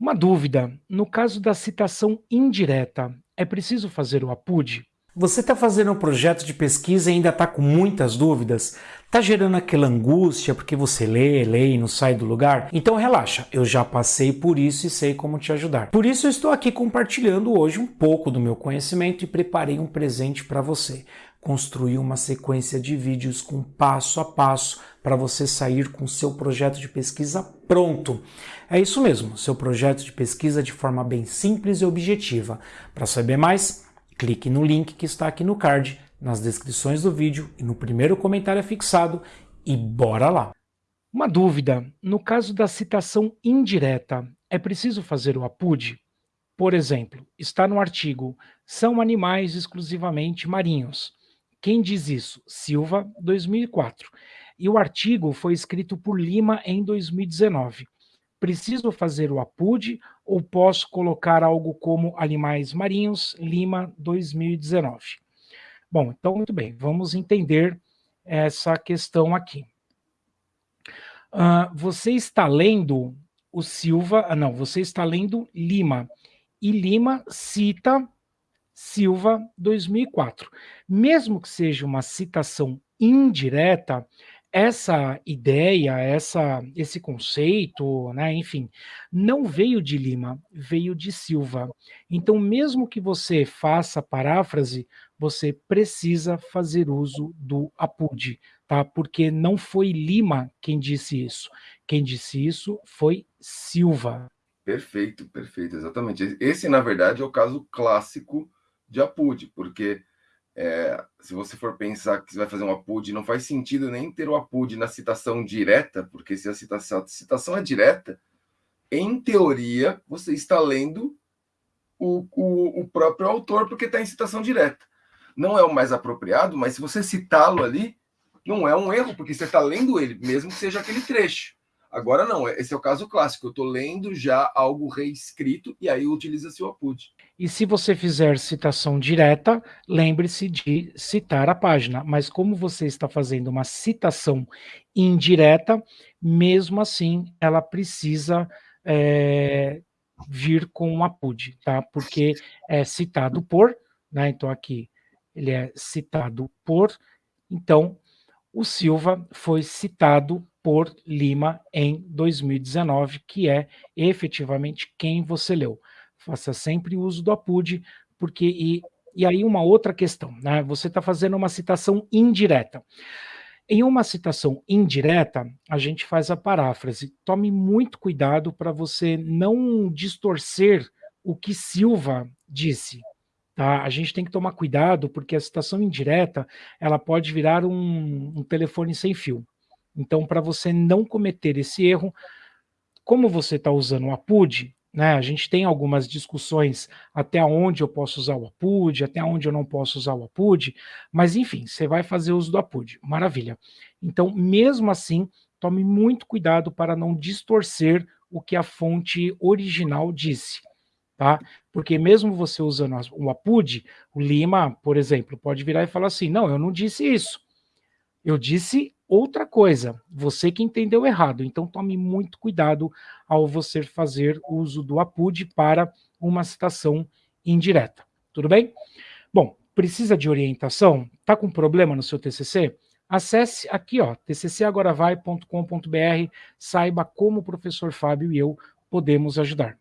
Uma dúvida: no caso da citação indireta, é preciso fazer o APUD? Você está fazendo um projeto de pesquisa e ainda está com muitas dúvidas? Está gerando aquela angústia porque você lê, lê e não sai do lugar? Então relaxa, eu já passei por isso e sei como te ajudar. Por isso eu estou aqui compartilhando hoje um pouco do meu conhecimento e preparei um presente para você construir uma sequência de vídeos com passo a passo para você sair com seu projeto de pesquisa pronto. É isso mesmo, seu projeto de pesquisa de forma bem simples e objetiva. Para saber mais, clique no link que está aqui no card, nas descrições do vídeo e no primeiro comentário fixado e bora lá! Uma dúvida, no caso da citação indireta, é preciso fazer o APUD? Por exemplo, está no artigo, são animais exclusivamente marinhos. Quem diz isso? Silva, 2004. E o artigo foi escrito por Lima em 2019. Preciso fazer o APUD ou posso colocar algo como animais marinhos, Lima, 2019? Bom, então muito bem, vamos entender essa questão aqui. Uh, você está lendo o Silva, ah, não, você está lendo Lima, e Lima cita Silva 2004. Mesmo que seja uma citação indireta, essa ideia, essa, esse conceito, né, enfim, não veio de Lima, veio de Silva. Então, mesmo que você faça paráfrase, você precisa fazer uso do APUD, tá? Porque não foi Lima quem disse isso. Quem disse isso foi Silva. Perfeito, perfeito, exatamente. Esse, na verdade, é o caso clássico de APUD, porque é, se você for pensar que você vai fazer um APUD, não faz sentido nem ter o APUD na citação direta, porque se a citação, a citação é direta, em teoria, você está lendo o, o, o próprio autor, porque está em citação direta. Não é o mais apropriado, mas se você citá-lo ali, não é um erro, porque você está lendo ele, mesmo que seja aquele trecho. Agora não, esse é o caso clássico. Eu estou lendo já algo reescrito e aí utiliza-se o APUD. E se você fizer citação direta, lembre-se de citar a página. Mas como você está fazendo uma citação indireta, mesmo assim ela precisa é, vir com um APUD, tá? Porque é citado por, né? Então aqui ele é citado por, então o Silva foi citado por Lima em 2019, que é efetivamente quem você leu. Faça sempre uso do APUD, porque e, e aí uma outra questão, né? Você está fazendo uma citação indireta. Em uma citação indireta, a gente faz a paráfrase. Tome muito cuidado para você não distorcer o que Silva disse. Tá? A gente tem que tomar cuidado, porque a citação indireta ela pode virar um, um telefone sem fio. Então, para você não cometer esse erro, como você está usando o APUD, né, a gente tem algumas discussões até onde eu posso usar o APUD, até onde eu não posso usar o APUD, mas enfim, você vai fazer uso do APUD, maravilha. Então, mesmo assim, tome muito cuidado para não distorcer o que a fonte original disse, tá? Porque mesmo você usando o APUD, o Lima, por exemplo, pode virar e falar assim, não, eu não disse isso, eu disse outra coisa, você que entendeu errado. Então tome muito cuidado ao você fazer uso do APUD para uma citação indireta. Tudo bem? Bom, precisa de orientação? Está com problema no seu TCC? Acesse aqui, ó, tccagoravai.com.br, saiba como o professor Fábio e eu podemos ajudar.